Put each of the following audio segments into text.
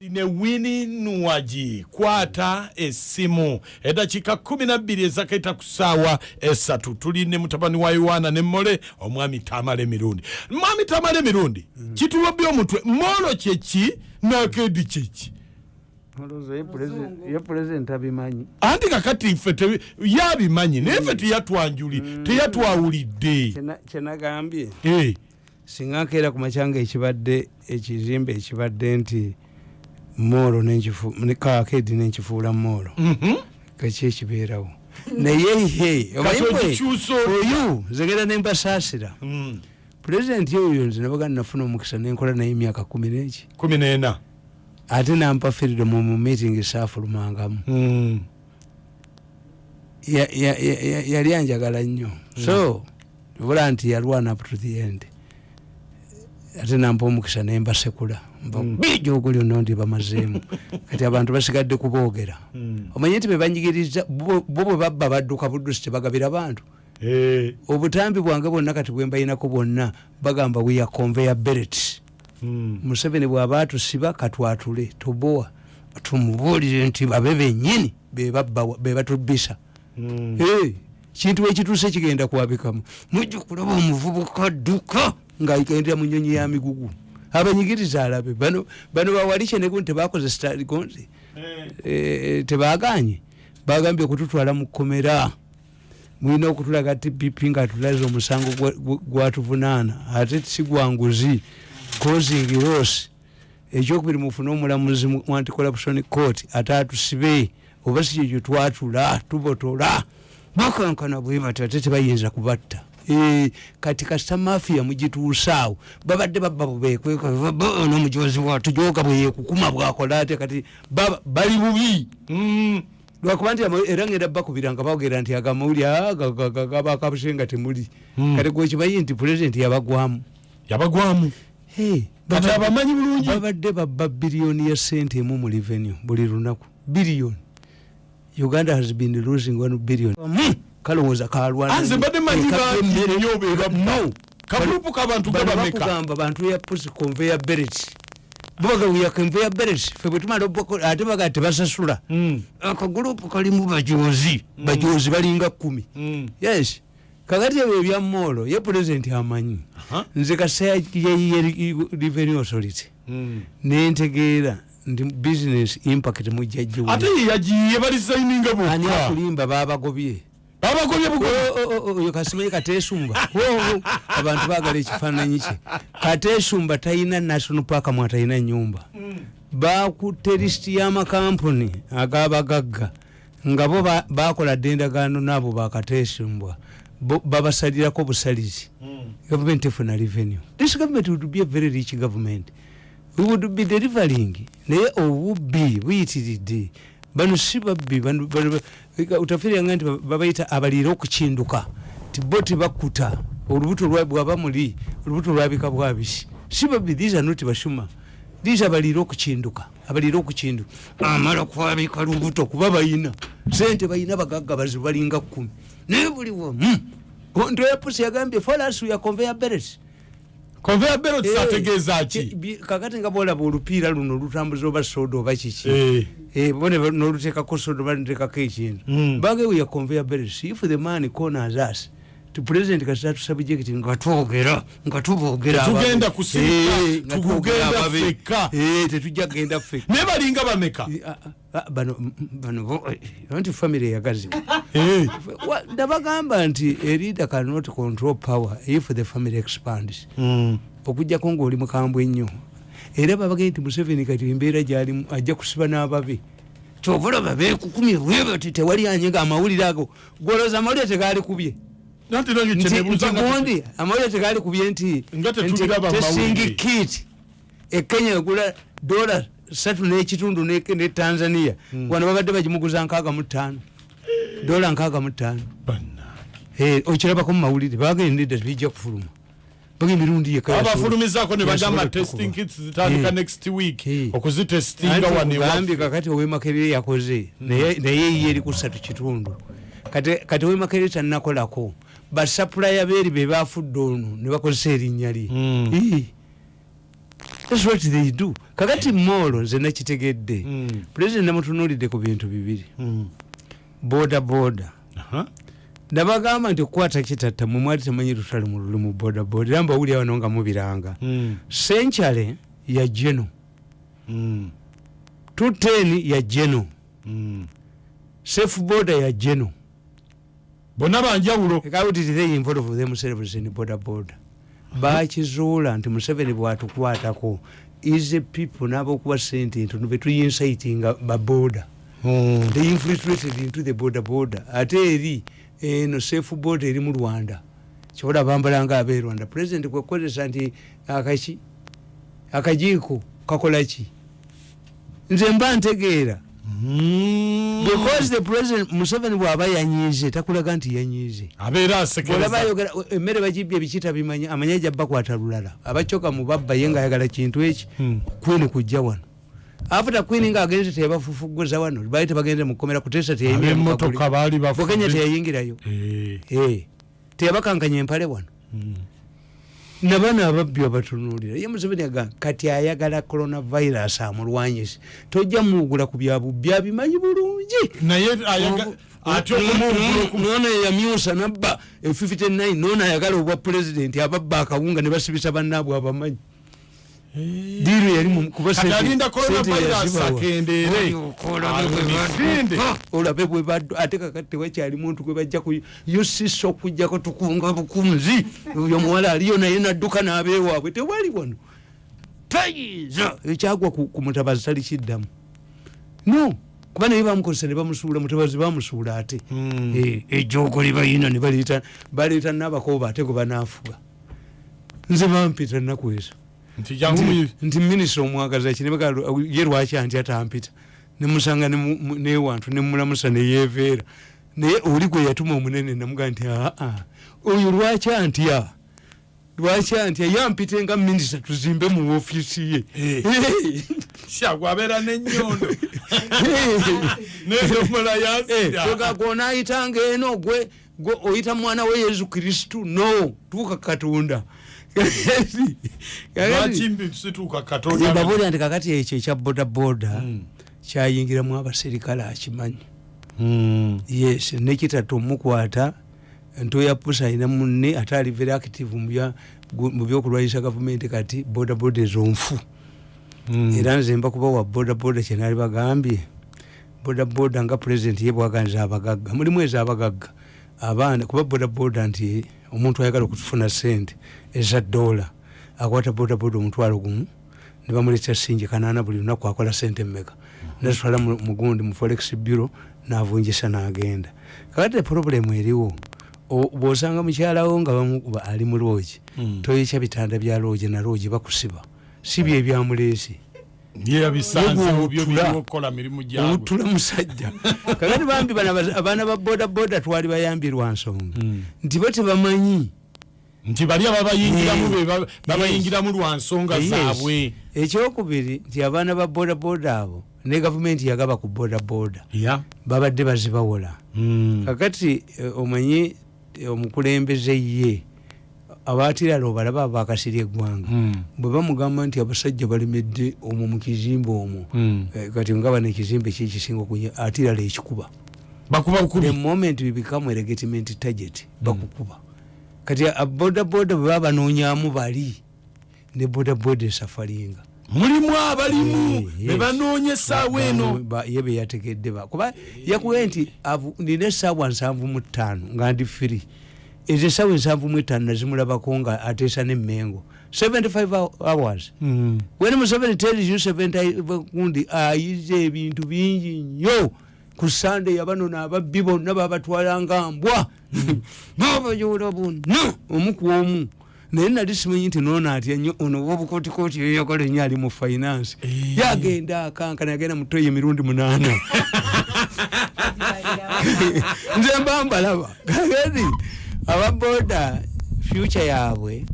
ne wini nuwaji kwata essimu eddakiika 12 ezakaita ku ssaawa esatu. Tuli ne mutabani wa yowaana ne mmole omwami tamala emirundi mwami tamala emirundi kitulobye omutwe molo kyeki nakedi kyeki? Ye pulezidenti abimanyi. Anti kakati ffe yabimanyi naye ffe teyatwanjuli teyatwawulidde. Kyenagambye. Eh, singa nkeera ku macyanga ekibadde ekizimbe ekibadde nti moolo kakedi nenkifuula moolo mhm. kaki ekibeerawo. Naye otya? oyu zegera nembasaasira Mm, pulezidenti oyo nze nabaga nafuna omukisa nenkola naye emyaka kumi neki. Kumi n'ena. Ate nampa firidomu mu meeting saafulumangamu Mm, Ya- ya- ya- ya- yali anjagala nnyo. So bula nti yalwana up to the end ate nampa omukisa nembasekula bijogoli ono ndi bamazeemu. Kati abantu basigadde kuboogera. Mm. omanye nti bebanyigiriza bo bwe babba badduka buddusi tebagabira bantu Eh, obutambi bwange bwonna kati bwembayinako bwonna bagamba weya conveya beret mm. museveni bw'aba atusiba katwatule tobowa tumubuulire nti babe bennyini bebatubisa Mm. Hey, kintu ekituuse kigenda kwabikamu. Mujja kulaba omuvubuka adduka ngaagendera mu nyonyi ya migugu. Abanyigiriza alabe bano bano bawali kyenegun tebakoze staligonze Eh, tebaganye bagambye okututwala mu kkomera. Mulina okutulaga tpp nga tulaze omusango gwa- gwa- gwatuvunaana. Ate sigwanguzi causing loss. Ekyokubiri mufune omulamuzi mu mu anticorruption court ate atusibe. Oba si kyekyo twatula tubotola. Bakankana bwe bati ate tebayinza kubatta. Eh, kati kasita mafiya mugituusaawo babadde babba bubekwekanomujozi watujoga bweyekukuma bwakola ate kati bali bubi. Mm. lwakuba nti era ngenda bakubira nga bagera nti agamawuli gabakabuse nga temuli. Mm. kati gwekimanyi nti pulezidenti yabagwamu. Yabagwamu. Kati abamanyi bulungi? babadde babba biliyoni ya sente emu mu revenue buli lunaku. Biliyoni uganda has been losing one billion. Mm, kalowooza kalwana anze mbadde manyi bangi nnyo bebabba no kagurupu k'abantu gabameka bakugamba bantu ya pusi conveya beret bubagawiya conveya beret fe bwe tumala ate baga tebasasula Mm, akagurupu kalimu bajozi bajozi balinga kumi. Mm. yes. Kakati ebyo ebya moolo ye pulezidenti amanyi. Nze kaseya ye revenue authority. Nentegeera nti business impact mujjajjiwe ate ye yagiye balisayininga ani bokka. Akulimba babagobye babagobye bugo oyo kasimanyi katesumba abantu bagala ekifaananyi kye. Katesumba talina national park mwe atalina nyumba bakutte lisiti y'amakampuni agabagagga nga bo ba- bakola dde endagaano naabo bakatesumbwa bo- babasalirako busalizi government efuna revenue. This government would be a very rich government. We would be delivering. Naye obubbi buyitiridde bano si babbi utafiryanga nti ba- babayita abaliira okukinduka. Ti bo tebakuta olubuto bwaba muli olubuto lwabika bwabisi si babbi these are not bashuma. These abaliira okukinduka abaliira okukinduka amala kwabika lubuto kuba bayina. Sente bayina bagagga bazibu balinga kumi. Naye buli wamu ntoyapusi yagambye folas ya conveya beret conveya belt Eh, ategeeza ki- kakati nga bolaba olupiira luno olutambuza oba soda oba kiki. Eh, Eh, bone nolutekako soda oba ntekako ekintu Mm. bagewe ya conveyor belt if the man corners us ti president kasita tusabjekti nga twogera nga ababe. kusirika, Eh, ffekka. Eh, tetujja kgenda ffekka. Naye balinga bameka? Eh, ah, ah, bano mm, bano eh, anti family eyagazi Eh, Wa- ndabagamba nti a leader cannot control power if the family expands. Mm. okugjako ngaoli mukambwe ennyo era babagee nti museveni kati embeera gyalimu ajja kusiba n'ababe kyobulaba bekukumye bwebati tewali anyiga amawulire ago. Goloza amawulire tegali kubye. nanti nange Nti- kyenebuuza nti nga gundi amawulire tegali kubye nti Nga tetubiraba nti tesingi amawulire. kit ekenya egula dola satu n'ekitundu ne ne tanzania wano babadde bagimuguza nkaaga mu ttaano dola nkaaga mu ttaano Bannange. Eh, okirabako mu mawulire bagendedde bijja kufuluma baga emirundi yekka abafulumizaako ne bagamba yasobola testing okukuba. kits zitandika Eh. next week Eh. okuzitestinga wano gambye ewaffe. kakati owemakerere yakoze naye naye ye eri ku ssatu kitundu kati kati owemakerere tannakolako basapulaya beeri be bafudde ono ne bakozesa erinnya lye Mm. Ii. thats what they do kakati molo nze nakitegedde Mm. pulezidenti namutunulidde ku bintu bibiri Mm. boda boda Aha. nabagamba nti okukwata kitatta mwe mwali temanyi lutale mu lulimu boda boda era mbawuli wano nga mubiranga Mm. senkyale ya jeno Mm. tuteni ya jeno Mm. safe boda ya jeno bonna banjawulo. Bakizuula nti museveni bwatukwatako is people n'abokuwa sente ntono betuyinsitinga baboda Mm. they infiltrated into the border border. Ate eri eno safe border eri mu rwanda. Kyobola bambala nga abe rwanda. President kwekozesa nti akaki akajiiko kakolaki nze mba ntegeera. Because the president museveni bwaba yanyize takulaga nti yanyize abeera olaba ayogera emmere bagibye bikita bimanya amanye jabbakwata lulala. Abacoka mu babba ye nga ayagala kintu eki Mm. queen kujja wano. Afuta queen nga agenze tebafufuguza wano baali tebagenze mukomera kutesa bukenya bafudde teyayingirayo Eh. Eh, teyabakankanya empale wano Nabana ababbi abatunulira ye museveni agamba kati ayagala coronavirus amulwanyise tojja muwugula ku byabubbi abimanyi bulungi. Naye ayaga- ate okumuwugula nono yamyusa nabba e 59 nono ayagala obwa pulezidenti ababba akawunga ne basibisa bannaabwe abamanyi diiru yali mu- kuba kati sente- alinda sente coronavirus akendeere olabe bwe baddu ate kakati tewakyali muntu gwe bajja ku yosisa okugjako tukunga bukunzi. Oyo muwala aliyo naye nadduka n'abeewaabwe. Tewali wano. Tayiza ekyagwa ku mutabazi tali kiddamu. No kuba naye bamukozesa ne bamusuula mutabazi bamusuula ate. Mm. Eh, ejoogo libayina ne baleeta baleeta n'abakooba ate gwe banaafuga. Nze bampita nnaku ezo nti minisita omwagaza ki nebaga ye lwaki anti atampita? Nemusanga nemu- mu- newantu nemulamusa neyeveera naye oli gwe yatuma omunene namugaa nti aa oyo lwaki antya lwaki antya yampite nga minisita tuzimbe mu ofiisi ye. Eh. shagwe abeera n'ennyondo nedomola yazira gonaayitanga eno gwe gwe oyita mwana we yesu kristu? No. Tuuka katonda babuulira nti kakati ekyo ekya bodaboda Mm. kyayingiramu abaserikale akimanyi Mm. yes nekitatu omukwata ntoya pusa alina munne ate ali very active mu byokulwanyisa gavumenti kati bodaboda ezonfu Mm. era nze mba kuba wa bodaboda kyenaali bagambye bodaboda nga pulezidenti ye bwaganiza abagagga mulimu ezo abagagga abaana kuba bodaboda nti omuntu ayagala okufuna sente eza dola akwata bodaboda omutwalo gumu ne bamuleeta singi kanaana buli lunaku akola sente mmeka? Nazitwala mu- mugundi mu forex bureau navunjisa n'agenda. Kakati problemu eriwo bw'osanga mukyalawo nga ali mu loogi Mm. toyekya bitanda bya loogi na loogi bakusiba. Si bye olutula musajja. Kakati bambi abaana ba bodaboda twali bayambi lwa nsonga. Mm. nti bo tebamanyi. Nti bali ababayingiramu babayingiramu lwa nsonga zaabwe. Ekyokubiri nti abaana ba bodaboda abo ne gavumenti yagaba ku bodaboda ya. babadde bazibawola. Mm. kakati eh, omanyi eh, omukulembeze ye abatirala obalaba abakasirya eggwanga. Mm. bwe bamugamba nti abasajja balemedde omwo mu kizimbe omwo Mm. Eh, kati nga bano ekizimbe kyekisinga okunya atirala ekikuba. The moment we become a legitimate target bakukuba. Kati bodaboda bwe baba banoonyamu bali ne bodaboda esafalinga. Mulimu abalimu bebanoonya essaawa eno. ye beyategedde ba. Kuba yakuwe nti avu- nina esaawa nsanvu mu ttaano nga ndi firi ezo esaawa ensanvu mu etaano nazimulabako nga ateesa nemmengo. 75 hours. Mm. when museveni tells you 75 kundi ayize ebintu bingi nnyo. Ku sande yabanona ababbi bonna babatwala nga mbwa babayola bonna omu ku omu. Naye nali simanyi nti nono atya nnyo ono wobukotikoti yoyagala ennyo ali mu finance. Eh. yagenda akankana yagenda mutoyi emirundi munaana. Nze mba mbalaba kagati ababoda future yaabwe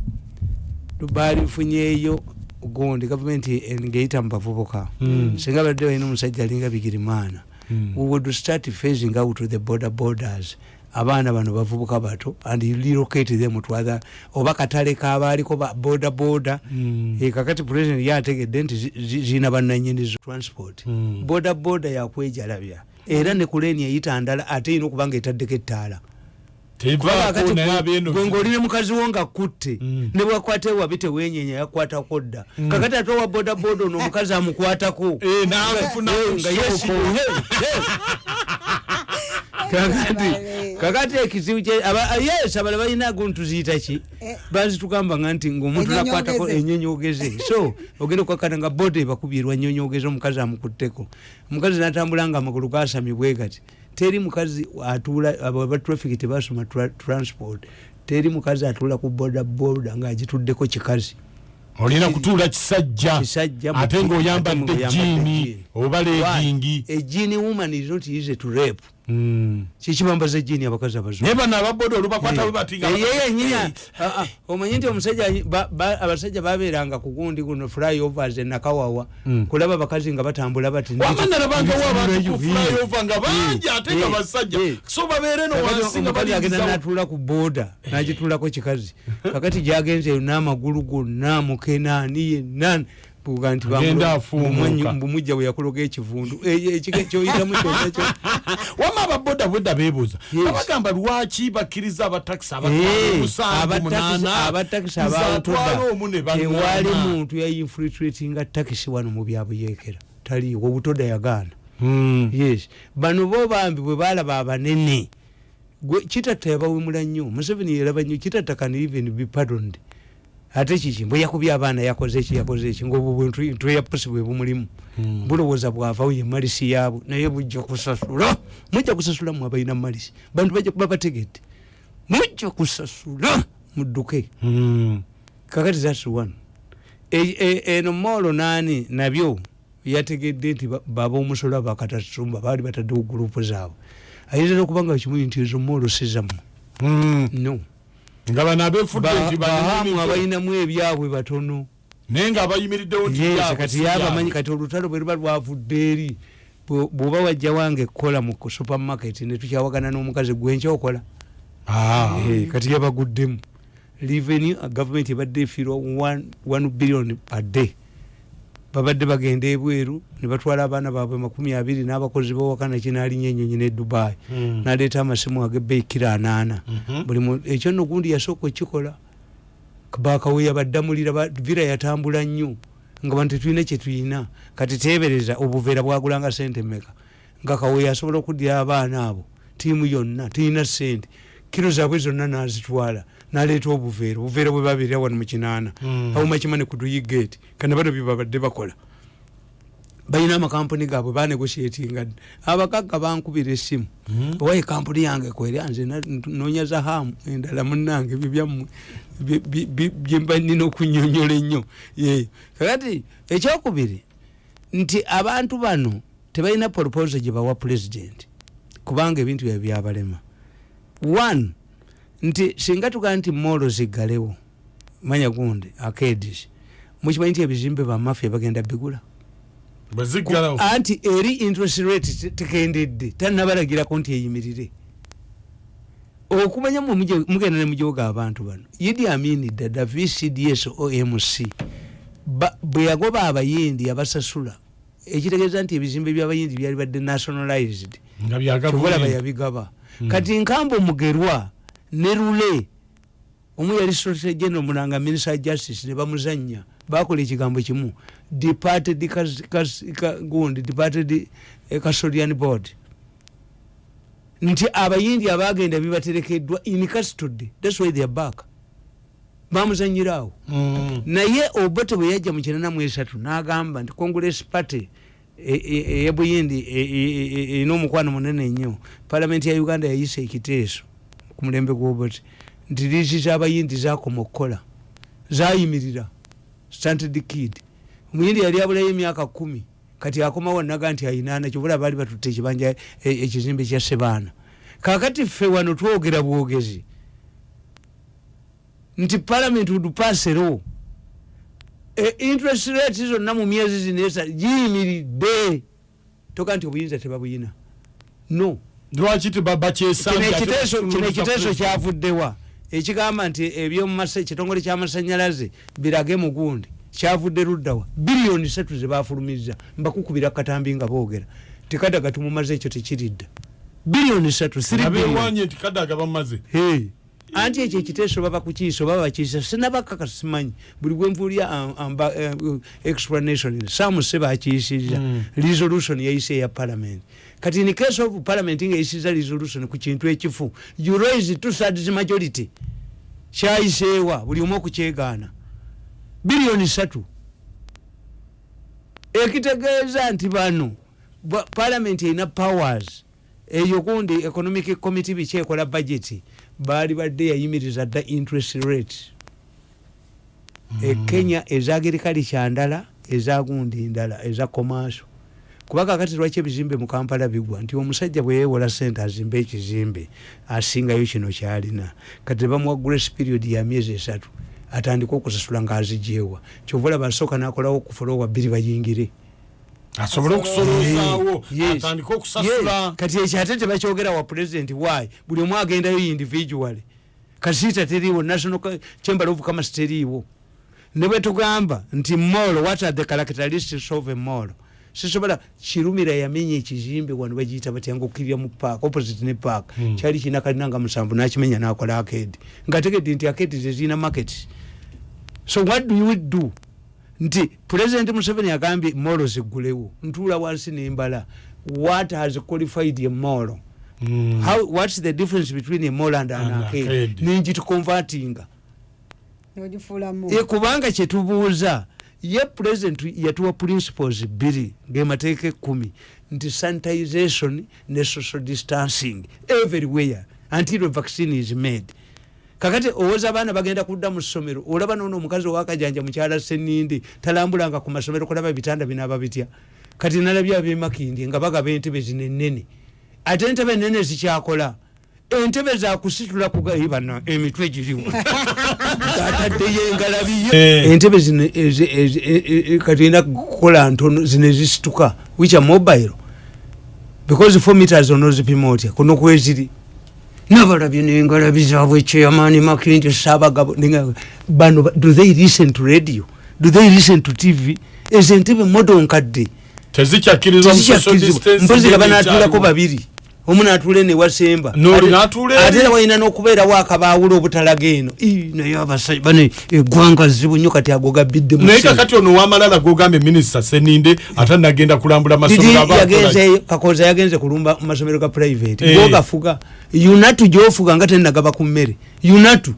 balifunyeeyo gundi gavumenti ngeyita mu bavubuka Mm. singa badde balina omusajja alinga bigirimaana Mm. we would start phasing out the border borders abaana bano bavubuka bato and relocate them to other oba katale kabaaliko ba boda boda Mm. e, kakati president yategedde nti zi- zi- zirina bannanyinizo transport Mm. boda boda yakwejalabya era ne kuleni eyita ndala ate erina okuba nga etaddeko ettaala ne mukazi wo nga kutte Mm. ne bwakwata ewabi tewenyenya yakwatako dda. Kakati ate owa boda boda ono omukazi amukwatako. Kakati kakati ekizibu ah, yes abala balina guntu ziyita ki? Eh. bazitugamba nga nti ngaomuntu nakwatako enyonyogeze so ogenda okwakkana nga boda ebakubirwa nyonyogeze omukazi amukutteko. Omukazi natambula nga amagulu gasamye bwe gati teri mukazi atuula abo aba traffic tebasoma tra- transport teri mukazi atuula ku boda boda ngaagituddeko kikazi. Olina kutuula kisajja ate ngaoyambadde jiini oba legingi genie woman is not easy to rape kikibambaza ejini abakazi abazu naye bano ababoda olubakwata bwe bati nga- ye yenyini Eh, omanyi nti omusajja ba- ba- abasajja babeeranga ku gundi guno flyovers enakawawa Mm. kulaba abakazi nga batambula bati wama nalabangawo abantu ku flyover nga bangi Eh, ate nga eh, basajja. Eh. so babeere no Kakati wansi nga agenda natuula ku booda nagituulako kikazi. Kakati gyagenze eyo n'amagulu gonna mukenaani yenna buga nti mbumujja bwe yakologa ekivundu ekika kyoyitamu kyonna kyo wama ababoda bwedda beebuuza. Abagamba lwaki bakkiriza abatakisi Eh, abatakisi- banaana muntu yainfiltratinga takisi wano mu byabuyekera taliwo obutoda yagaana. Hmm. yes. Bano bo bambi bwe balaba abanene gwe kitatta yabawemula nnyo museveni yeraba nnyo kitatta kan even be pardoned ate kiki bwe yakubye abaana yakoze eki yakoze eki ngaobwo bwentweyapusi bwe bumulimu Hmm. bulowooza bwavawo ye malisi yaabwe naye bujja kusasula. Mujja kusasula mwe abalina malisi. Bantu bajja kuba bategedde. Mujja kusasula mudduke Hmm. kakati thats one. E- e- eno moolo naani nabyo yategedde nti ba- baba omusolo bakatasumba baali bataddewo gurupu zaabwe. Ayinza okubanga kimuyi nti ezo moolo sizamu Hmm. no nga bano abefudde Ba- nti bahamu banyumizo abalinamu ebyabwe batono. Naye nga abayimiriddewo nti Yes, byabwe kati si yabamanyi kati olutalo bwe luba lwavudde eri bw'oba wajja wange kukola mu supermarket netukyawagana n'omukazi gwenkyokola Ah. Eh, kati yabaguddemu. Revenue government ebadde efiirwa 1 billion per day babadde bagenda ebweru ne batwala abaana baabwe makumi abiri n'abakozi bawaka nakinaalinya enyonyi ne dubai. Mm. naleeta amasimu agebbeyi kira anaana. Mhm. buli ekyo nno gundi yasooka okikola bakaweya baddamulira ba- vira yatambula nnyo nga bantu tetulina kyetulina kati tebereza obuveera bwagulanga sente meka nga kaweya asobola okuddira abaana abo tiimu yonna tulina sente kiro zaabwe zonna nazitwala naleeta obuveera obuveera bwe babeerera wano mu kinaana Mm. awumakimane ku duyigate kana bano bye babadde bakola balina amakampuni gaabwe banegotiatinga dda abagagga bankubira essimu Mhm. owa ekampuni yange kwerya nze noonya zahamu endala munange ebyo byammwe bye- bye- bye- byemba nina okunyonyola ennyo Ye. kakati ekyokubiri nti abantu bano tebalina proposal gye bawa pulezidenti kubanga ebintu byabe byabalema one nti singa tugaa nti moolo ziggalewo manya gundi akedis mukimanyi nti ebizimbe bamafia bagenda bigula. Anti eri interest rate te- tekendedde tanabalagirako nti eyimirire. Okumanya mwe mugenda ne mujoga abantu bano idi amini dada vcds omc bwe yagoba abayindi abasasula ekitegeeza nti ebizimbe byabayindi byali badde nationalized. Byagavumenti. Yabigaba. Hmm. kati nkambe omugerwa ne rule omu yali solicitor general mulanga minister justice ne bamuzanya bakola ekigambo kimu. Departed gundi departed eh, custodian board. Nti abayindi abagenda bibaterekeddwa in custody. Thats why they are back. Bamuzanyiraawo Mm. naye obote bwe yajja mu kinana mu esatu n'agamba nti congress party e- e- eyebuyindi e- e- e- erina omukwano munene nnyo palamenti ya uganda yayisa ekiteeso ku mulembe gw'obote nti liisi z'abayindi zakoma okukola zayimirira standard kid. Omuyindi yali abulayo emyaka kumi. Kati akomawo naga nti ayinaana. Kyobula baali batutte ekibanja e- ekizimbe kya sebaana. Kakati ffe wano twogera bwogezi. Nti parliament would pass a law. E, interest rate zonna mu myezi zinesa giyimiridde. Toka nti obuyinza tebabuyina. No lwaki kino bakyesanja ekiteeso kyavuddewa ekigamba nti ekyetongole kyamasanyalaze birage mugundi. Kyavudde luddawa biliyoni satu zebafulumiza mbakukubira katambi nga boogera. Tikadaga tumumaze ekyo tekiridda biliyoni satu anti ekyo ekiteeso baba kukiisa oba bakiisa. Sinabakaka simanyi. Buli bwenvulya amba eh, explanation samuse bakiisiza resolution yayise eya parliament kati in case of parliament nga eyisiza resolution ku kintu ekifu. You raise two thirds majority. Kyayiseewa buli omu okukyegaana biliyoni satu ekitegeeza nti bano parliament erina powers. Eyo kundi economic committee biki ekola budget. Baali badde yayimiriza dda interest rate. Ekenya eza agirikalica ndala eza gundi ndala eza commercial kuba kakati lwaki ebizimbe mu kampala bigwa nti omusajja bwe yeewola sente azimbe ekizimbe asingayo kino kyalina. Kati bamuwa grace period ya myezi esatu atandika okusasula ngaazijeewa kyova olaba asooka nakolawo okufulowa bbiri bayingire. Asobole okusolozaawo Yes. atandike Yes. okusasula. Kati ekyo ate tebakyogera wa president why? Buli omu agendayo individually kasiita teriiwo national chamber of commerce teriiwo. Ne bwe tugamba nti mall what are the characteristics of a mall sisobola kirumira yamenya ekizimbe wano bagiyita batya ngaokkirira mu park opposite ne park. Hmm. kyali kirina kalina nga musanvu nakimenya nakola akedi ngaategedde nti akedi tezirina market. So what do you do? Nti president museveni agambye molo ziggulewo. Ntuula wansi nembala. What has qualified a molo? Mm. How, what's the difference between a mall and an And arcade? arcade. nenjitukonvatinga nogifulamu e kubanga kyetubuuza ye president yatuwa principles bbiri ngemateeka ekumi nti sanitization ne social distancing everywhere until vaccine is made. Kakati owoza abaana bagenda kudda mu ssomero olaba nono omukazi owakajanja mukyala senindi talambulanga ku masomero kulaba ebitanda binaaba bitya kati nalabye abemakindi nga bagaba entebe zino enene ate entebe enene zikyakola entebe zakusitula kugaibana emitwe giriwo. Ataddeyo engalabiyo Eh. entebe zino e- e- e- kati erina kukola ntono zino ezisituka wicha mobile. Because four meters onozipima otya? Kuno kweziri. Nabalabye nengalabi zaabwe chairman makindi sabagabo bano ba- do they listen to radio? Do they listen to tv ezo entebe modo nkadde distancing mpozi laba ekyaliwo. natulako babiri omu n'atuula eri. ate era walina n'okubeerawo akabaawula obutalaga eno. Naye abasajja bane eggwanga zibu nnyo kati ago gabbidde naye kakati ono wamalala gogambye minisita seninde ate nagenda kulambula masomero kakoza yagenze kulumba mu masomero ga private. Eh. gogafuga unatu gyofuga nga tenagaba ku mmere. Unatu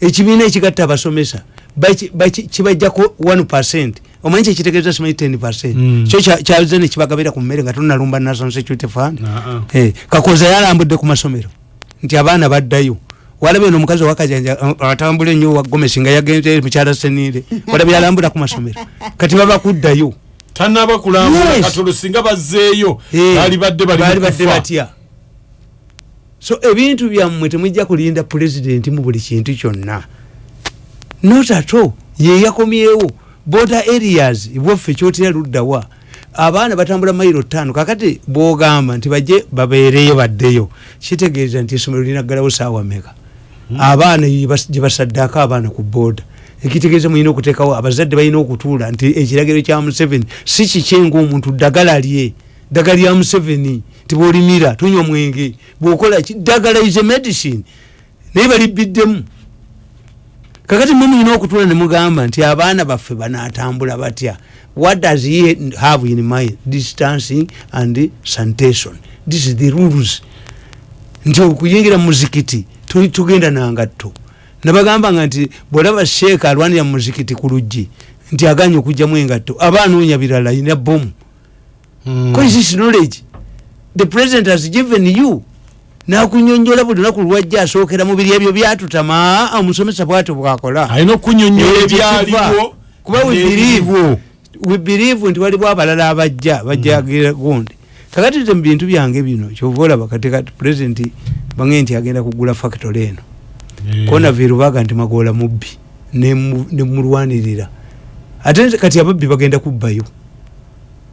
ekibiina ekigatta abasomesa kibajjako 1 percent omanyi kyekitegeeza simanyi 10 percent. Mm. kyo kya- kyaze nekibagabira ku mmere nga tonalumba national security fund. Ah, Eh, kakoza yalambudde ku masomero nti abaana baddayo. Walabye no omukazi owakajanja atambula ennyo wagomesi nga yagenze mukyala senire walabye yalambula ku masomero. Kati baba kuddayo. Tanaba kulambula Yes. katono singa bazzeeyo Eh, baali badde bali batya. So ebintu byammwe temujja kulinda pulezidenti mu buli kintu kyonna. Not ato yeyakomyewo border areas bwaffe kyotera luddawa abaana batambula mayiro ttaano kakati bwogamba nti bajje babeereyo baddeyo kitegeeza nti essomero linaggalawo saawa meka abaana gye basaddaako abaana ku booda ekitegeeza mulina okuteekawo abazadde balina okutuula nti ekiragiro kya museveni si kikyenga omuntu ddagala lye ddagala lya museveni tibwolimira tunywa mwenge bwokola ki ddagala is a medicine naye balibbiddemu kakati mwe mulina okutuula ne mugamba nti abaana baffe banatambula batya? What does he have in mind? Distancing and sanitation. This is the rules. Nti okuyingira muzikiti tu- tugenda nangatto nabagambanga nti bwolaba sheeka alwanira muzikiti ku luggi nti aganye okugjamu engatto aba anoonya birala ina bomu Mm. Because this knowledge the president has given you nakunyonyola buli lunaku lwajja asookera mu biri ebyo byatutama omusomesa bwatyo bwakola. Alina okunyonyola ebyaliwo. kuba we n'ebiriwo. believe we believe nti waliwo abalala abajja bajjagira gundi. Kakati te mu bintu byange bino kyova olaba kati kati president bange nti agenda kugula factory eno. Eh. konaviru baga nti magoola mubbi nemu- nemulwanirira ate kati ababbi bagenda kubbayo.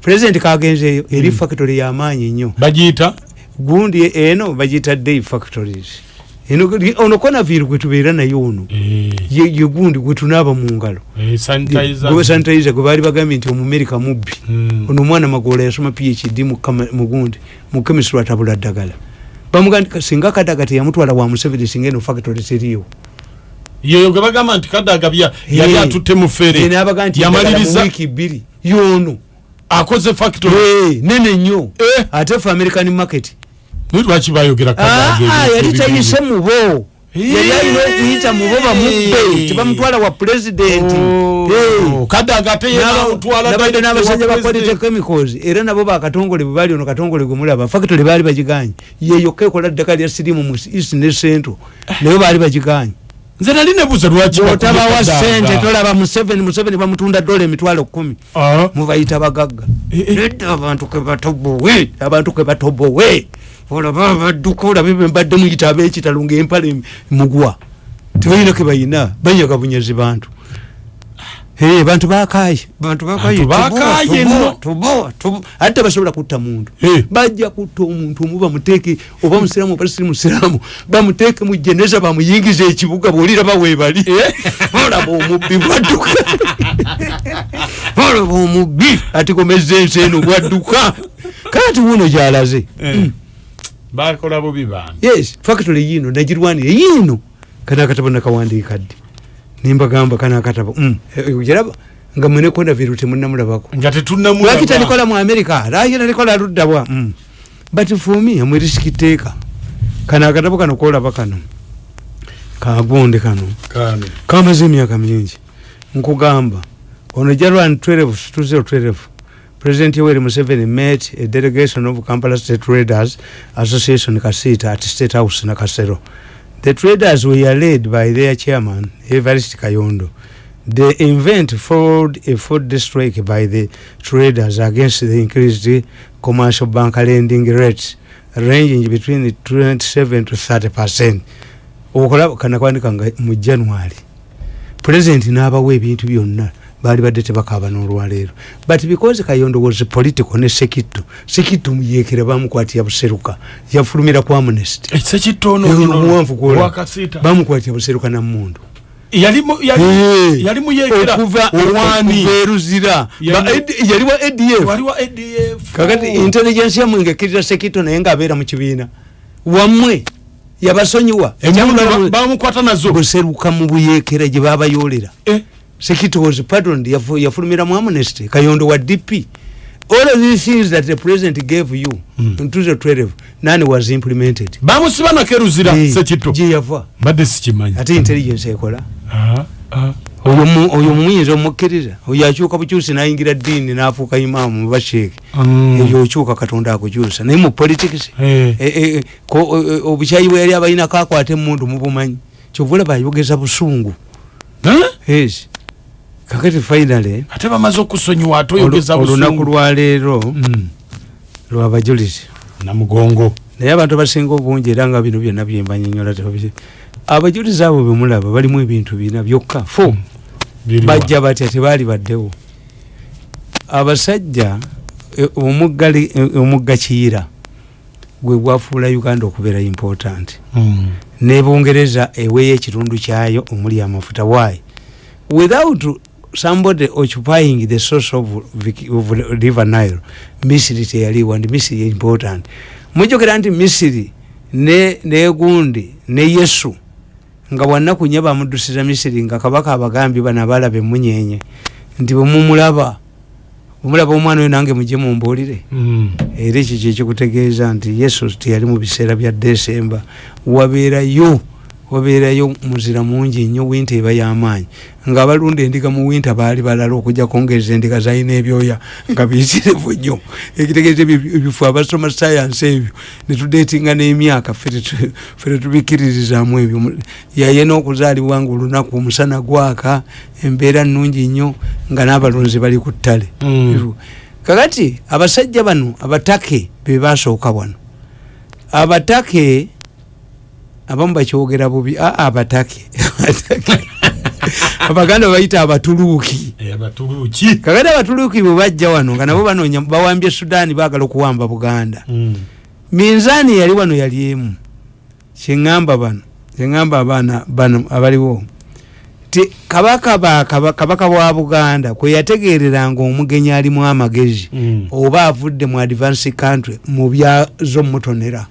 President kagenzeeyo eri factory yamaanyi nnyo. Bagiyita gundi eno bagiyita day factories. Eno ono konaviri gwetubeera naye ono Eh, ye ye gundi gwetunaaba mu ngalo eh, sanitizer. gwe sanitizer gwe baali bagambye nti omumerica mubbi Mm. ono omwana magoola yasoma phd mu mu gundi mu chemistry atabula ddagala. Bamugamba singa kadaga teyamutwala wa museveni singa eno factory teriiwo yeyo gwe bagamba nti kadaga bya yali Eh. atutte mu fere nabaga nti yamaliriza wiiki bbiri yono akoze factory. Eh, nene nnyo. Eh. ate fe american market. Lwaki bayogera Ah, ah, yali tayise mubo. Yali alina okuyita mubo bamubbe tebamutwala wa pulezidenti Oh, namutwala nabadde n'abasajja wa ba quality president. chemicals era nabo bakatongole bwe bali ono katongole gwe mulaba. Factory baali bagiganye. Yeyokka ekola ddaka lya sirimu mu east ne central naye baali bagiganye nze nali nebuuza lwaki otabawa sente tolaba museveni museveni bamutunda dola emitwalo kumi. Ah, mubayita bagagga Eh, eh. nedda abantu kebatobowe abantu kebatobowe olaba badduka olabe bembadde muyita abekitalo ngaempale mugwa tebalina kebayina banyaga bunyazi bantu Eh, bantu bakaye bantu bakaye bakaye tubowa, tubowa. ate basobola kutta muntu. Eh. bajja kutta omuntu omu bamuteeke oba musiramu oba siri musiramu. Bamuteeke mu jeneza bamuyingiza ekibuga bwoliraba webali olaba omubbi bwadduka. Olaba omubbi atikomeza ensi eno bwadduka. Kati wuno gyalaze? Eh. bakola bubi bantu. Yes factory yino nagirwanire yino kana akatabo nakawandiika ddi nimbagamba kana akatabo mm, eh, ogiraba nga mwene konaviru temunamulabako nga lwaki tetunamulaba talikola mu america? Lwaki talikola luddabwa mm. but for me amwerisiki kano akatabo kano kolaba kano? Kagonde kano. Kamaze emyaka mingi. Nkugamba ono january 12 2012 president yoweri museveni met a delegation of kampala state traders association kasita at state house nakasero the traders were led by their chairman evarist kayondo. The event followed a food strike by the traders against the increased commercial bank lending rates ranging between 27 to 30 percent. Okulaba kanakwandika nga mu january. Pulezidenti n'abawa ebintu byonna baali badde tebakaaba n'olwaleero. But because kayondo was political ne sekitto sekitto muyekera bamukwatira buseruka yafulumira ku amnesty eksekitono omuwanvu gwola bamukwatira buseruka nammundu yali mu- yali- Eh. yali muyekera owani. eruzira. Yali- wa adf kakati intelligence yamwe ngaekkiriza sekitto naye ngaabeera mu kibiina. Wammwe yabasonyiwa. Bamukwata nazo. Buseruka mu buyekera gye babayolera Sekitto was pardoned yafu- yafulumira mu amnesty kayondo wa dp all of these things that the president gave you Mm. in 2012 none was implemented. Bamusiba nakeruzira Eh, sekito gye yava mbadde sikimanyi. Ate intelligence ekola. Oyo mu- oyo muyinza omukkiriza? Oyo akyuka bukyusi nayingira ddiini nafuuka imaamu mubasheeke Mm. eyo okyuka katonda akukyusa. Naye mu politics Eh. eh, eh, ko- eh, eh, obukyayi bwe yali abalina kakwata emundu mubumanyi kyova olaba ayogeza busungu. Eh? yes kakati finally ate bamaze okusonyiwa ate oyogeza olu- olunaku lwaleero Mm. lwabajulizi namugongo. Naye abantu abasinga obungi era nga bino byonna byembanyonyola abajulizi abo bemulaba balimu ebintu bina byokka fo. Biriwa. bajja batya tebaali baddewo. Abasajja omuggali eh, omugga kiyira gwe gwafuula uganda okubeera important. Mm. nebungereza eweeyo ekitundu kyayo omuli amafuta. Why? Without somebody occupying the source of, of river nile misiri teyaliwo and misiri important mujukira nti misiri ne negundi ne yesu nga bwanaku nye bamudusiza misiri nga kabaka abagambye bano abalaba emunyenye nti bwemumulaba bwemulaba omwana oyo nange mujye mumbuulire Mm. era ekyo kyekikutegeeza nti yesu teyali mu biseera bya desemba wabeerayo wabeerayo muzira mungi nnyo winta eba y'amaanyi. Ngaabalunda endiga mu winta baali balala okujja kwongeza endiga zalina ebyoya nga biyitirivu nnyo. Ekitegeeza ebifu abasoma sayansi ebyo netudeetinga n'emyaka ffe tetu- ffe tetubikiririzaamu ebyo. Yaye n'okuzaalibwa nga olunaku omusana gwaka embeera nnungi nnyo nga n'abalunzi bali ku ttale. Mm. kakati abasajja bano abatake be basooka wano. Abatake abamu bakyogera bubi. Aa abatake Abatake. abaganda bayita abatuluuki Eh, kakati abatuluuki bwe bajja wano nga nabo banoonya bawambye sudaani baagala okuwamba buganda. Mm. minzaani yali wano yali emu. Kyeŋŋamba bano kyeŋŋamba abaana bano abaliwo. Ti kabaka ba kaba- kabaka wa buganda kwe yategereranga omugenyi alimu amagezi Mm. oba avudde mu advance country mu byazo mutonera Eh,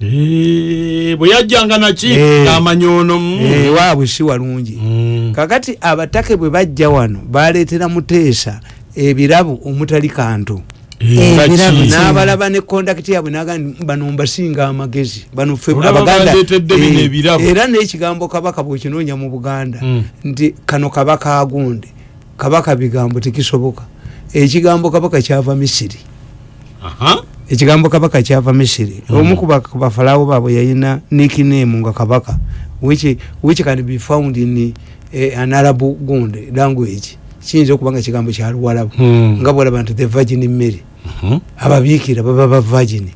bwe yajjanga naki Eh. ngaamanyoono mm. ewaabwe si walungi Mm. kakati abatake bwe bajja wano baleetera muteesa ebirabo omutali kantu Eh, Eh, n'abalaba ne kondakiti yaabwe naga nti bano mbasinga amagezi bano ffe Abaganda, eh, era n'ekigambo kabaka bwekinoonya mu buganda Mm. nti kano kabaka agundi kabaka bigambo tekisoboka ekigambo kabaka kyava misiri Aha. Ekigambo kabaka kyava misiri. Omu ku ba- ku bafalawo baabwe yayina nickname nga kabaka which, which can be found in eh, an arab gundi language. Kiyinza okuba nga kigambo kya luwalabu Mm. nga bwolaba nti the virgin mary. Mhm. ababiikira baba ba virgin.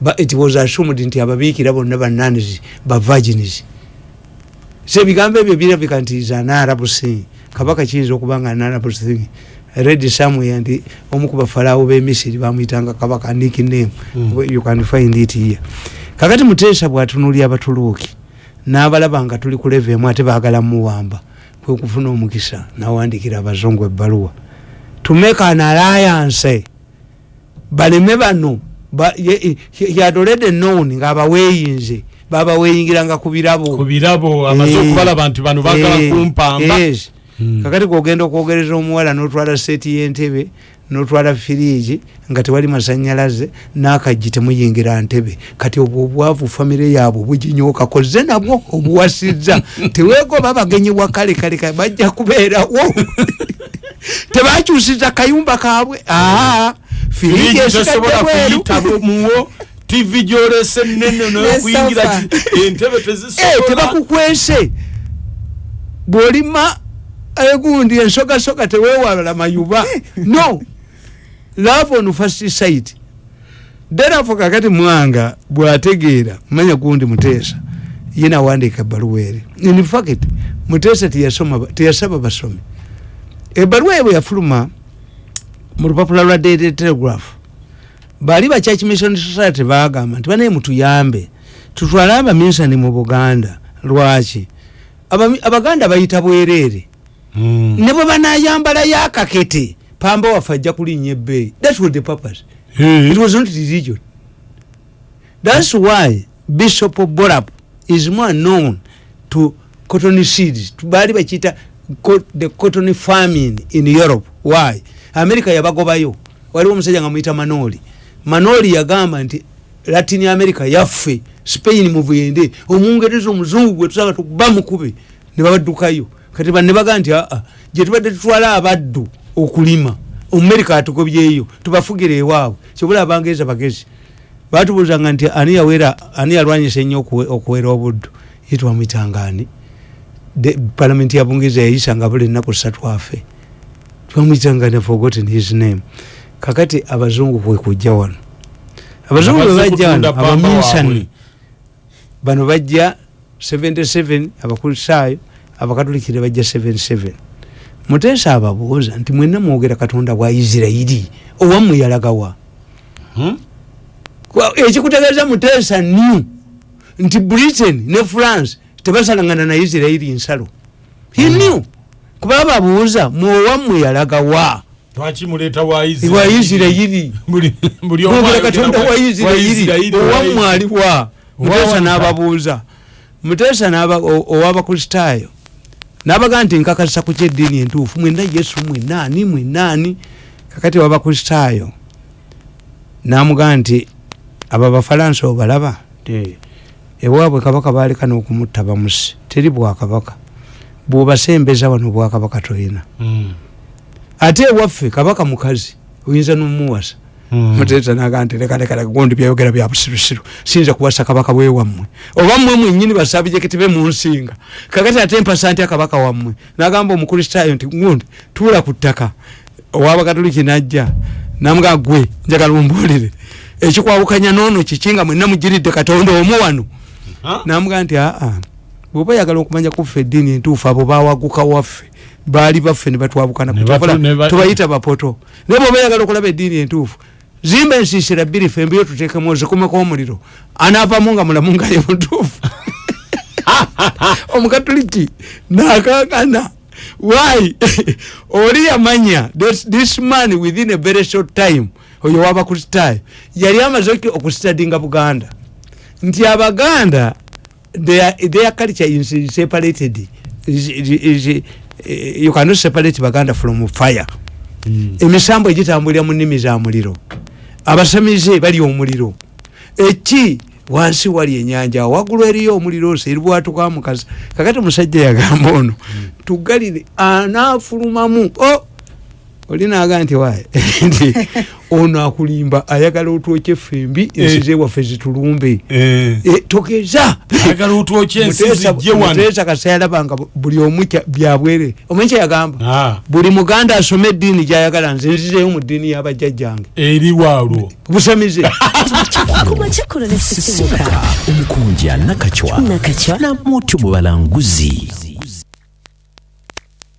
Ba- it was assumed nti ababiikira bonna bananis ba virgins so ebigambo ebyo birabika nti is an arab thing kabaka kiyinza okuba nga an arab thing red somewhere nti omu ku bafalawo b'emisiri bamwyitanga kabaka nickname Mm. you can find it here. Kakati muteesa bwatunulya abatuluuki n'abalaba nga tuli ku leve emu ate baagala muwamba kwe kufuna omukisa nawandikira abazungu ebbaluwa. To make an alliance baleme bano ba- ye- he he had already known ngaabaweeyinze babaweyingiranga ku birabo. Ku birabo amaze Eh, okubalaba nti bano bagala eh, kumpamba yes. Kakati kwogenda okwogereza omuwala notwala seeti yentebe notwala firiigi nga tewali masanyalaze nakajji temuyingira ntebe. Kati obwo obwavu famire yaabwe buginyookako ze nabwo obuwasizza. Teweegoba bagenyi wa kale bajja kubeerawo. Tebakyusiza kayumba kaabwe. Aa firiigi esigadde bweru. tv gyolese nene nokuyingira entebe Eh, tezisobola tebakukwese. Bwolima egundi ensogasoga tewewala mayuba. No. Love on first sight. Therefore kakati mwanga bwategeera manya gundi muteesa ye nawandika ebbaluwa eri. In fact muteesa teyasoma ba- teyasaba basomi. Ebbaluwa ye bwe yafuluma mu lupapula lwa daily telegraph bali ba church mission society bagamba nti banaye mutuyambe. Tutwale abaminsani mu buganda. Lwaki? Abaganda bayita bwereere. Ne bwe banayambalayo akakete pamba waffe ajja kulinnya ebbeeyi. That was the purpose. Eh. it was not religion. That's why bishop borap is more known to cotton seeds. Baali bakiyita the cotton farming in europe. Why? America yabagobayo. Waliwo omusajja nga muyita manoli. Manoli yagamba nti latin america yaffe spain muvuyende omungereza omuzungu gwe tusaba tukuba mukube ne babaddukayo kati ba- ne bagaa nti aa gyetubadde tutwala abaddu okulima omumerika atugobyeyo tubafugire ewaabwe. Kyobula abangereza bagezi batubuzanga nti ani yawera ani yalwanyisa ennyo okuwe- okuwera obuddu? Ye twamwitangani palamenti ya bungereza yayisanga buli ennaku ssatu afe. Twamwitangani forgotten his name. Kakati abazungu kwekujja wano. Abazungu bwe Abaze bajja wano abaminsani bano bajja 77 abakrisaayo abakatolikire bajja 77 muteesa ababuuza nti mwenna mwogera katonda bwa isirairi owammwe yalagawa. Hmm? Ekikutegeeza muteesa new nti britain ne france tebasalangana na isirairi nsalo. He new kuba babuuza mwowammwe yalagawa. Lwaki muleeta wa mwogera ayogera katonda wa wa owammwe aliwa. Muteesa n'ababuuza. Muteesa ow'abakristaayo n'abagaa nti nkakasa ku kyeddiini entuufu mwenna yesu mwenaani mwenaani kakati w'abakristaayo n'amugaa nti abo abafalansa obalaba? Ewaabwe kabaka baaleka n'okumutta bamusi teri bwakabaka bw'obasembeza wano bwakabaka toyina. Mm. ate ewaffe kabaka mukazi oyinza n'omuwasa Mm. muteesa naga nti lekalekala gundi byayogera bya busirusiru. Siyinza kuwasa kabaka bwewammwe oba mmwe mwenyini basabijekiti be munsinga kakati ate mpasa nti akabaka wammwe. Nagamba omukristaayo nti gundi tuula ku ttaka. Owabakatoliki najja namuga gwe njagala ombulire ekikwawukanya noono kiki nga mwenna mugiridde katonda omu wano? Namuga nti aa bwoba oyagala okumanya kuffe eddiini entuufu abo bawaguka waffe baali baffe ne batwabukana tubayita bapoto. Naye bwoba oyagala okulaba eddiini entuufu zimba ensisira bbiri fembiyo tutekemu zikumeko omuliro anaavamu nga mulamu nga ye mutuufu. Omukatuliki nakakana why oli yamanya this, this man within a very short time oyo wabakustaayo yali amaze oki- okustadinga buganda. Nti abaganda their, their culture is separated is, is, is, eh, you cannot separate baganda from fire. Emisambo egitambulira mu nnimi za muliro abasamize bali omuliro. Eki? Wansi wali enyanja waggulu eriyo omuliro se eribwatuka mukazi kakati omusajja yagamba ono tugalire anaafulumamu. O oli naga nti waye nti ono akulimba ayagala otwokye fembi ensi zewaffe zitulumbe. Eh. Eh, ensi Muteesa- kasa yalabanga bu- buli omu byabwere omanyi kyeyagamba Ah, buli muganda asome eddiini gyayagala nze nzizeyo mu ddiini y'abajjajjange. Eri waalwo busamize. Omukunja nakacwa nakacwa. namutyo mu balanguzi